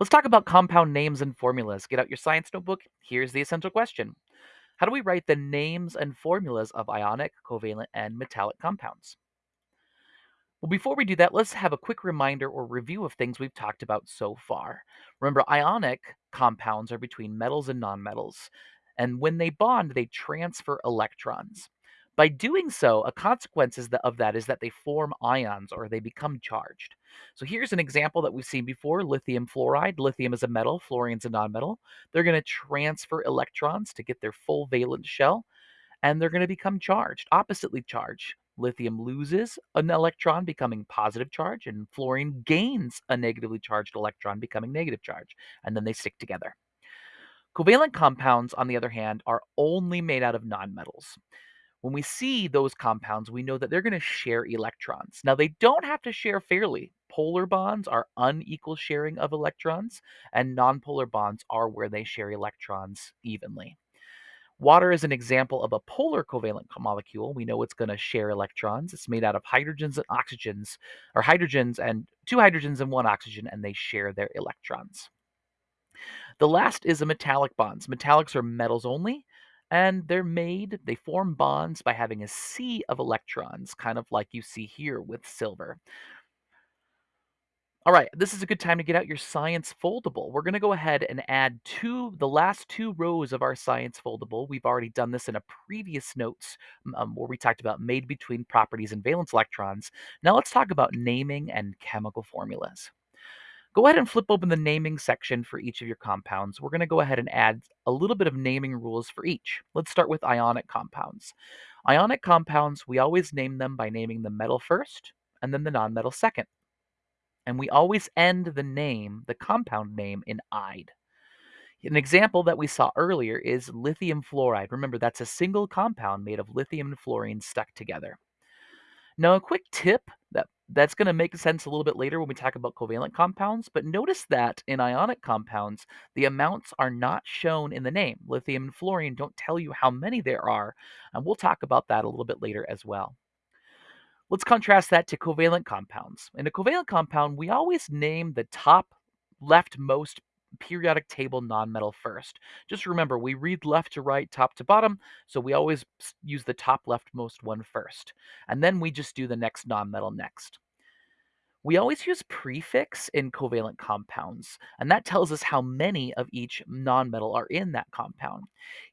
Let's talk about compound names and formulas. Get out your science notebook. Here's the essential question How do we write the names and formulas of ionic, covalent, and metallic compounds? Well, before we do that, let's have a quick reminder or review of things we've talked about so far. Remember, ionic compounds are between metals and nonmetals, and when they bond, they transfer electrons. By doing so, a consequence of that is that they form ions or they become charged. So here's an example that we've seen before lithium fluoride. Lithium is a metal, fluorine's a nonmetal. They're going to transfer electrons to get their full valence shell and they're going to become charged, oppositely charged. Lithium loses an electron, becoming positive charge, and fluorine gains a negatively charged electron, becoming negative charge, and then they stick together. Covalent compounds, on the other hand, are only made out of nonmetals. When we see those compounds, we know that they're going to share electrons. Now, they don't have to share fairly. Polar bonds are unequal sharing of electrons, and nonpolar bonds are where they share electrons evenly. Water is an example of a polar covalent molecule. We know it's going to share electrons. It's made out of hydrogens and oxygens, or hydrogens and two hydrogens and one oxygen, and they share their electrons. The last is a metallic bonds. Metallics are metals only, and they're made, they form bonds by having a sea of electrons, kind of like you see here with silver. All right, this is a good time to get out your science foldable. We're going to go ahead and add two, the last two rows of our science foldable. We've already done this in a previous notes um, where we talked about made between properties and valence electrons. Now let's talk about naming and chemical formulas. Go ahead and flip open the naming section for each of your compounds. We're going to go ahead and add a little bit of naming rules for each. Let's start with ionic compounds. Ionic compounds, we always name them by naming the metal first and then the nonmetal second and we always end the name, the compound name, in "ide." An example that we saw earlier is lithium fluoride. Remember, that's a single compound made of lithium and fluorine stuck together. Now, a quick tip that that's going to make sense a little bit later when we talk about covalent compounds, but notice that in ionic compounds, the amounts are not shown in the name. Lithium and fluorine don't tell you how many there are, and we'll talk about that a little bit later as well. Let's contrast that to covalent compounds. In a covalent compound, we always name the top leftmost periodic table nonmetal first. Just remember, we read left to right, top to bottom, so we always use the top leftmost one first. And then we just do the next nonmetal next. We always use prefix in covalent compounds, and that tells us how many of each nonmetal are in that compound.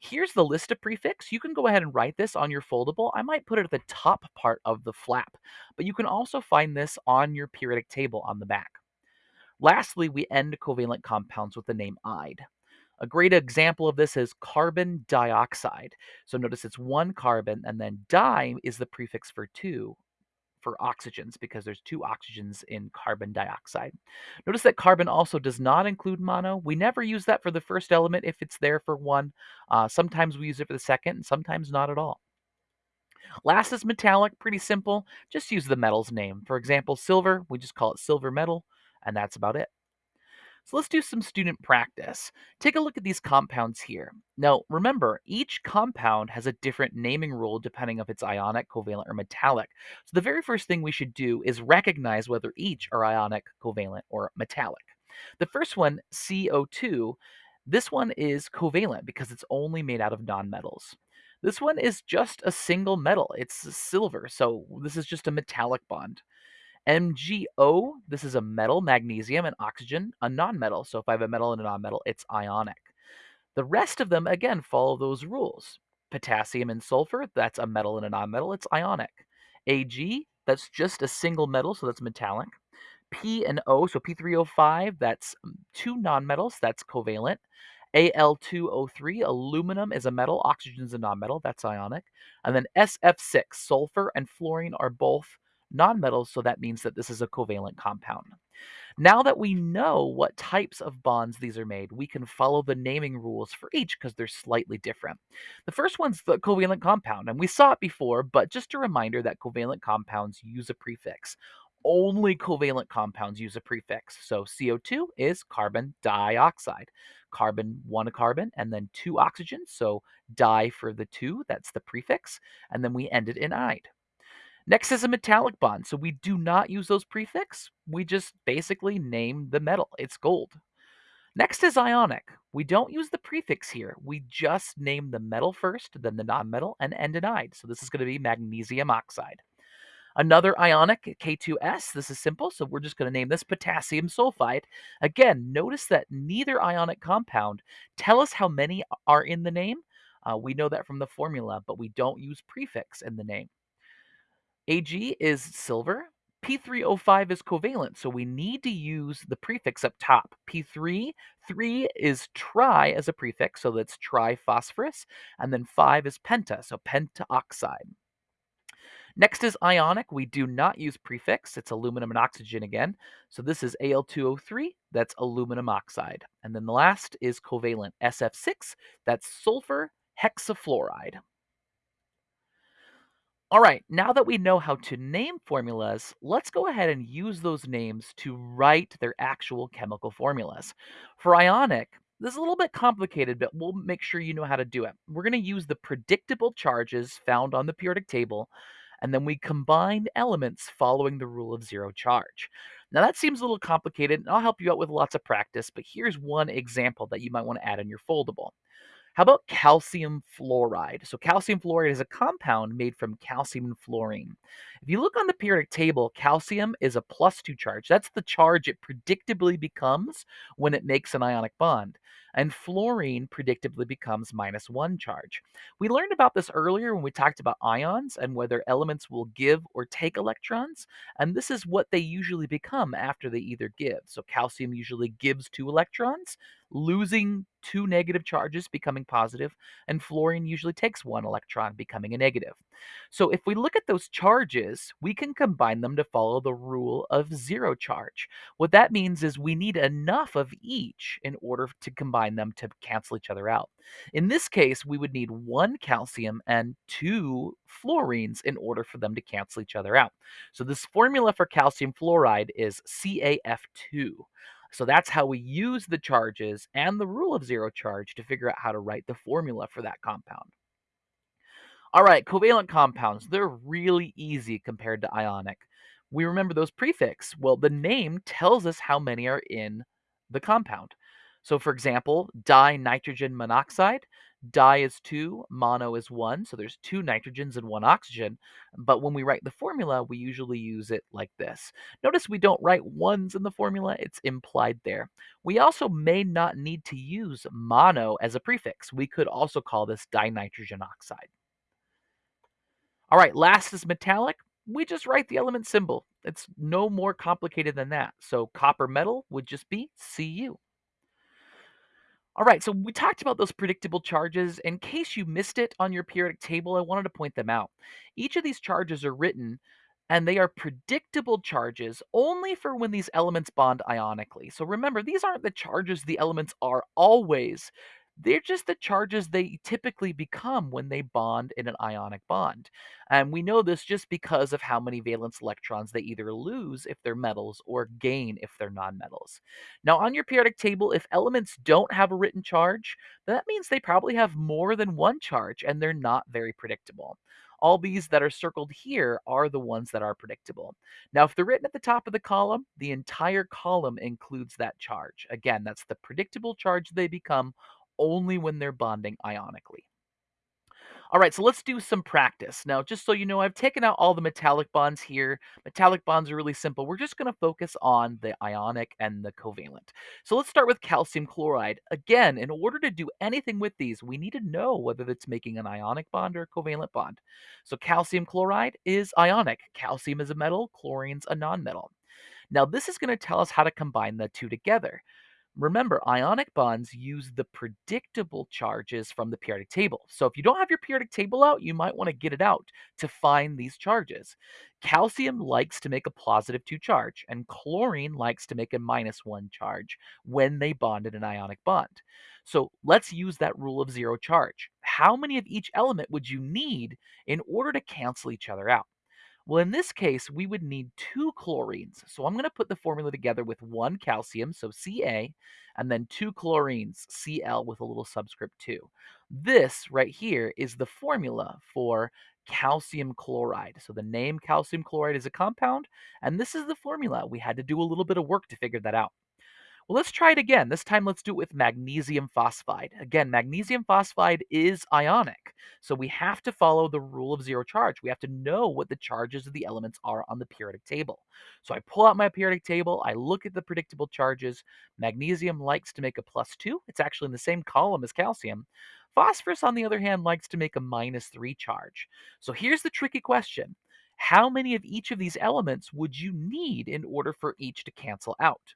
Here's the list of prefix. You can go ahead and write this on your foldable. I might put it at the top part of the flap, but you can also find this on your periodic table on the back. Lastly, we end covalent compounds with the name ide. A great example of this is carbon dioxide. So notice it's one carbon, and then di is the prefix for two, for oxygens because there's two oxygens in carbon dioxide. Notice that carbon also does not include mono. We never use that for the first element if it's there for one. Uh, sometimes we use it for the second and sometimes not at all. Last is metallic, pretty simple. Just use the metal's name. For example, silver, we just call it silver metal, and that's about it. So let's do some student practice. Take a look at these compounds here. Now, remember, each compound has a different naming rule depending if it's ionic, covalent, or metallic. So the very first thing we should do is recognize whether each are ionic, covalent, or metallic. The first one, CO2, this one is covalent because it's only made out of nonmetals. This one is just a single metal. It's silver, so this is just a metallic bond. MgO, this is a metal, magnesium, and oxygen, a nonmetal. So if I have a metal and a nonmetal, it's ionic. The rest of them, again, follow those rules. Potassium and sulfur, that's a metal and a nonmetal, it's ionic. Ag, that's just a single metal, so that's metallic. P and O, so P3O5, that's um, two nonmetals, that's covalent. Al2O3, aluminum is a metal, oxygen is a nonmetal, that's ionic. And then SF6, sulfur and fluorine are both nonmetals, so that means that this is a covalent compound. Now that we know what types of bonds these are made, we can follow the naming rules for each because they're slightly different. The first one's the covalent compound, and we saw it before, but just a reminder that covalent compounds use a prefix. Only covalent compounds use a prefix. So CO2 is carbon dioxide. Carbon, one carbon, and then two oxygens. So di for the two, that's the prefix. And then we end it in ide. Next is a metallic bond. So we do not use those prefix. We just basically name the metal. It's gold. Next is ionic. We don't use the prefix here. We just name the metal first, then the nonmetal, and end in "ide." So this is going to be magnesium oxide. Another ionic, K2S, this is simple, so we're just going to name this potassium sulfide. Again, notice that neither ionic compound tell us how many are in the name. Uh, we know that from the formula, but we don't use prefix in the name. Ag is silver. P3O5 is covalent, so we need to use the prefix up top. P3, 3 is tri as a prefix, so that's triphosphorus, and then 5 is penta, so pentaoxide. Next is ionic. We do not use prefix. It's aluminum and oxygen again. So this is Al2O3. That's aluminum oxide. And then the last is covalent SF6. That's sulfur hexafluoride. All right, now that we know how to name formulas, let's go ahead and use those names to write their actual chemical formulas. For ionic, this is a little bit complicated, but we'll make sure you know how to do it. We're going to use the predictable charges found on the periodic table, and then we combine elements following the rule of zero charge. Now that seems a little complicated, and I'll help you out with lots of practice, but here's one example that you might want to add in your foldable. How about calcium fluoride? So calcium fluoride is a compound made from calcium and fluorine. If you look on the periodic table, calcium is a plus 2 charge. That's the charge it predictably becomes when it makes an ionic bond. And fluorine predictably becomes minus 1 charge. We learned about this earlier when we talked about ions and whether elements will give or take electrons. And this is what they usually become after they either give. So calcium usually gives 2 electrons, losing two negative charges, becoming positive, and fluorine usually takes one electron, becoming a negative. So if we look at those charges, we can combine them to follow the rule of zero charge. What that means is we need enough of each in order to combine them to cancel each other out. In this case, we would need one calcium and two fluorines in order for them to cancel each other out. So this formula for calcium fluoride is CaF2. So that's how we use the charges and the rule of zero charge to figure out how to write the formula for that compound. All right, covalent compounds, they're really easy compared to ionic. We remember those prefix. Well, the name tells us how many are in the compound. So for example, dinitrogen monoxide, di is 2, mono is 1, so there's two nitrogens and one oxygen. But when we write the formula, we usually use it like this. Notice we don't write ones in the formula, it's implied there. We also may not need to use mono as a prefix. We could also call this dinitrogen oxide. All right, last is metallic. We just write the element symbol. It's no more complicated than that. So copper metal would just be Cu. All right, so we talked about those predictable charges. In case you missed it on your periodic table, I wanted to point them out. Each of these charges are written and they are predictable charges only for when these elements bond ionically. So remember, these aren't the charges the elements are always. They're just the charges they typically become when they bond in an ionic bond. And we know this just because of how many valence electrons they either lose if they're metals or gain if they're nonmetals. Now, on your periodic table, if elements don't have a written charge, that means they probably have more than one charge and they're not very predictable. All these that are circled here are the ones that are predictable. Now, if they're written at the top of the column, the entire column includes that charge. Again, that's the predictable charge they become only when they're bonding ionically. All right, so let's do some practice. Now, just so you know, I've taken out all the metallic bonds here. Metallic bonds are really simple. We're just going to focus on the ionic and the covalent. So let's start with calcium chloride. Again, in order to do anything with these, we need to know whether it's making an ionic bond or a covalent bond. So calcium chloride is ionic. Calcium is a metal, chlorine's a nonmetal. Now, this is going to tell us how to combine the two together. Remember, ionic bonds use the predictable charges from the periodic table. So if you don't have your periodic table out, you might want to get it out to find these charges. Calcium likes to make a positive 2 charge, and chlorine likes to make a minus 1 charge when they bond in an ionic bond. So let's use that rule of zero charge. How many of each element would you need in order to cancel each other out? Well, in this case, we would need two chlorines. So I'm going to put the formula together with one calcium, so Ca, and then two chlorines, Cl with a little subscript 2. This right here is the formula for calcium chloride. So the name calcium chloride is a compound, and this is the formula. We had to do a little bit of work to figure that out. Well, let's try it again. This time, let's do it with magnesium phosphide. Again, magnesium phosphide is ionic, so we have to follow the rule of zero charge. We have to know what the charges of the elements are on the periodic table. So I pull out my periodic table, I look at the predictable charges. Magnesium likes to make a plus two, it's actually in the same column as calcium. Phosphorus, on the other hand, likes to make a minus three charge. So here's the tricky question How many of each of these elements would you need in order for each to cancel out?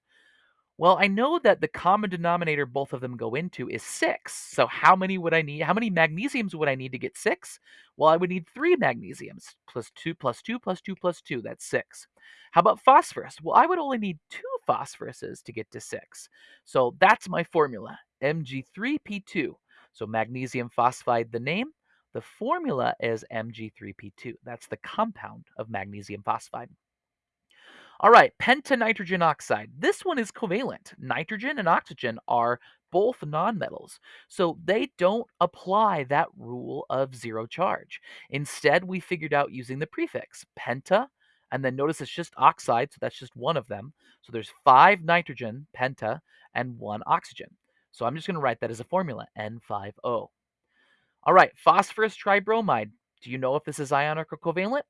Well, I know that the common denominator both of them go into is 6. So how many would I need? How many magnesiums would I need to get 6? Well, I would need 3 magnesiums plus 2 plus 2 plus 2 plus 2. That's 6. How about phosphorus? Well, I would only need 2 phosphoruses to get to 6. So that's my formula, Mg3P2. So magnesium phosphide, the name. The formula is Mg3P2. That's the compound of magnesium phosphide. All right, pentanitrogen oxide. This one is covalent. Nitrogen and oxygen are both nonmetals, so they don't apply that rule of zero charge. Instead, we figured out using the prefix penta, and then notice it's just oxide, so that's just one of them. So there's five nitrogen, penta, and one oxygen. So I'm just going to write that as a formula, N5O. All right, phosphorus tribromide. Do you know if this is ionic or covalent?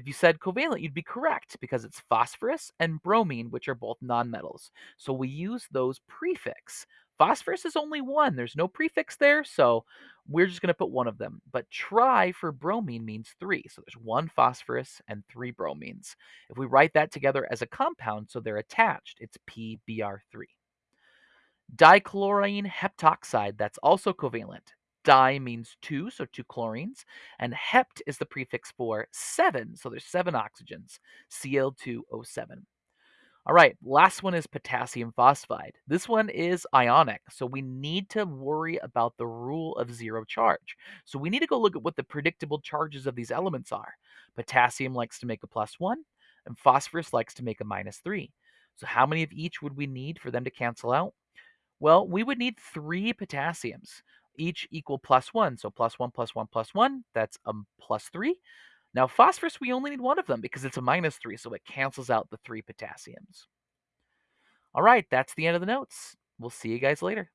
If you said covalent, you'd be correct because it's phosphorus and bromine, which are both nonmetals. So we use those prefix. Phosphorus is only one, there's no prefix there, so we're just going to put one of them. But tri for bromine means three, so there's one phosphorus and three bromines. If we write that together as a compound, so they're attached, it's PBr3. Dichlorine heptoxide, that's also covalent. Di means two, so two chlorines, and hept is the prefix for seven, so there's seven oxygens, Cl2O7. All right, last one is potassium phosphide. This one is ionic, so we need to worry about the rule of zero charge. So we need to go look at what the predictable charges of these elements are. Potassium likes to make a plus one, and phosphorus likes to make a minus three. So how many of each would we need for them to cancel out? Well, we would need three potassiums each equal plus one. So plus one, plus one, plus one, that's a plus three. Now phosphorus, we only need one of them because it's a minus three, so it cancels out the three potassiums. All right, that's the end of the notes. We'll see you guys later.